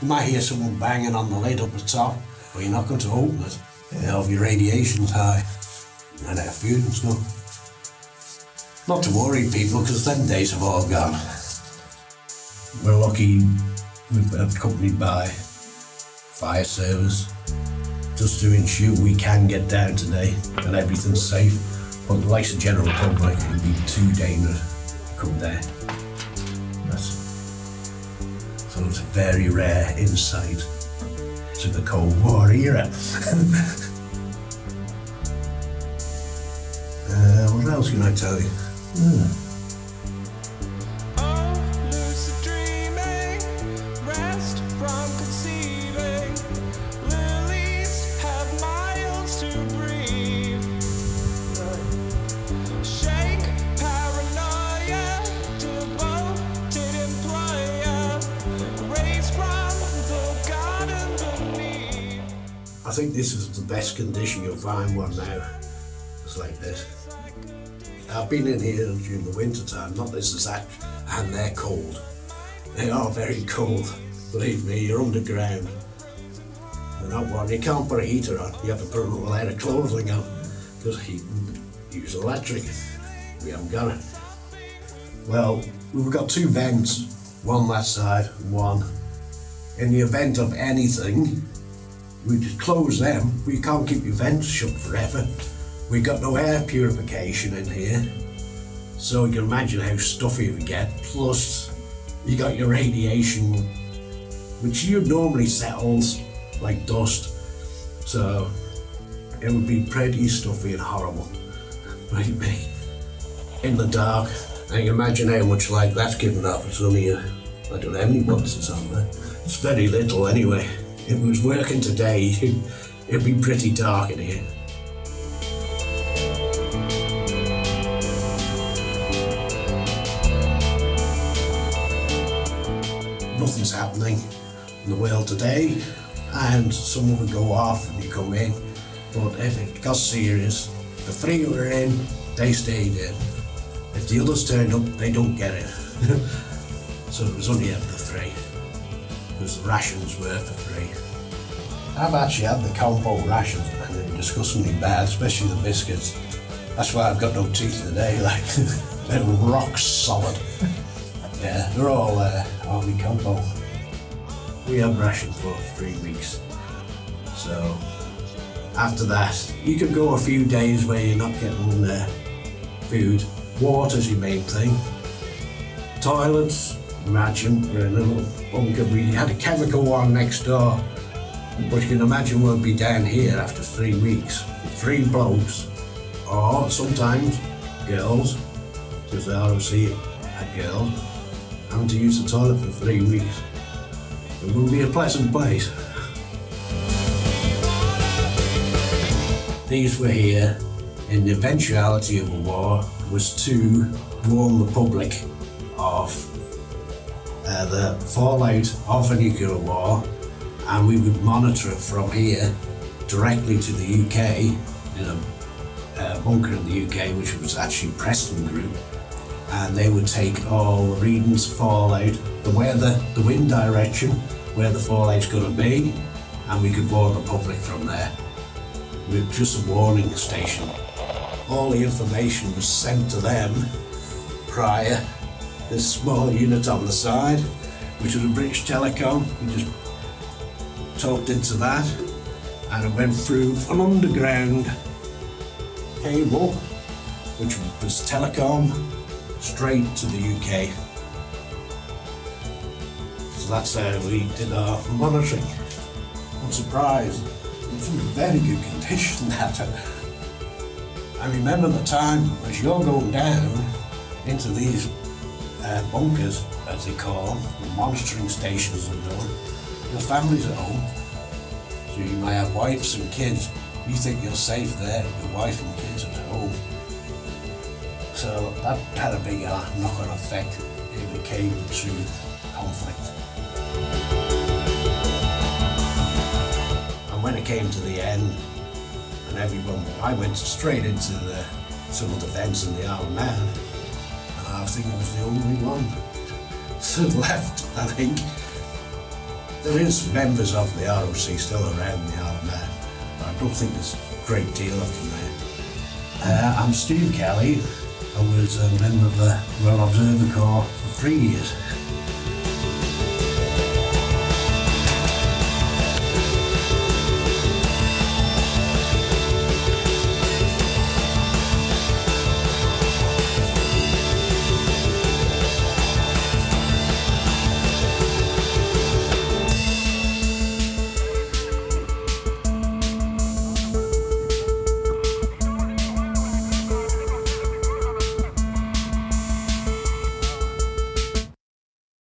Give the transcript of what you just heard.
You might hear someone banging on the lid up at the top, but you're not going to open it. It'll radiation's high and food and stuff. Not to worry people, because them days have all gone. We're lucky we've been accompanied by fire service just to ensure we can get down today and everything's safe. But the likes of general public, would be too dangerous to come down. Very rare insight to the Cold War era. uh, what else can I tell you? Hmm. I think this is the best condition you'll find one now. It's like this. I've been in here during the winter time, not this is that, and they're cold. They are very cold. Believe me, you're underground. They're not warm. You can't put a heater on. You have to put a layer of clothing on because he use electric. We haven't got it. Well, we've got two vents, one that side one. In the event of anything, we just close them. We can't keep your vents shut forever. We got no air purification in here, so you can imagine how stuffy we get. Plus, you got your radiation, which you normally settles like dust. So it would be pretty stuffy and horrible. Might be in the dark. I can imagine how much light that's giving off. It's only a, I don't know how many watts it's on there. It's very little anyway. If it was working today, it'd be pretty dark in here. Nothing's happening in the world today, and someone would go off and you come in. But if it got serious, the three were in, they stayed in. If the others turned up, they don't get it. so it was only up the three. Because the rations were for free. I've actually had the compo rations and they're disgustingly bad, especially the biscuits. That's why I've got no teeth today, like they're rock solid. Yeah, they're all uh, army compo. We had rations for three weeks. So after that, you could go a few days where you're not getting uh, food. Water's your main thing. Toilets, imagine, in a little bunker. We had a chemical one next door. But you can imagine we'll be down here after three weeks. Three blokes, or sometimes girls, because they obviously had girls, having to use the toilet for three weeks. It wouldn't be a pleasant place. These were here in the eventuality of a war was to warn the public uh, the fallout of a nuclear war and we would monitor it from here directly to the UK in a uh, bunker in the UK which was actually Preston Group and they would take all the readings, fallout, the weather, the wind direction, where the fallout's going to be and we could warn the public from there with just a warning station. All the information was sent to them prior. This small unit on the side, which was a British Telecom, we just talked into that and it went through an underground cable, which was telecom, straight to the UK. So that's how we did our monitoring. I'm surprised. It's in very good condition that. Uh, I remember the time as you're going down into these uh, bunkers, as they call them, the monitoring stations and all, your family's at home. So you may have wives and kids. You think you're safe there, your wife and kids at home. So that had a big uh, knock-on effect if it came to conflict. And when it came to the end, and everyone, I went straight into the civil defence and the armed man, I think I was the only one left, I think. There is members of the ROC still around the now, but I don't think there's a great deal of them there. Uh, I'm Steve Kelly. I was a member of the Royal Observer Corps for three years.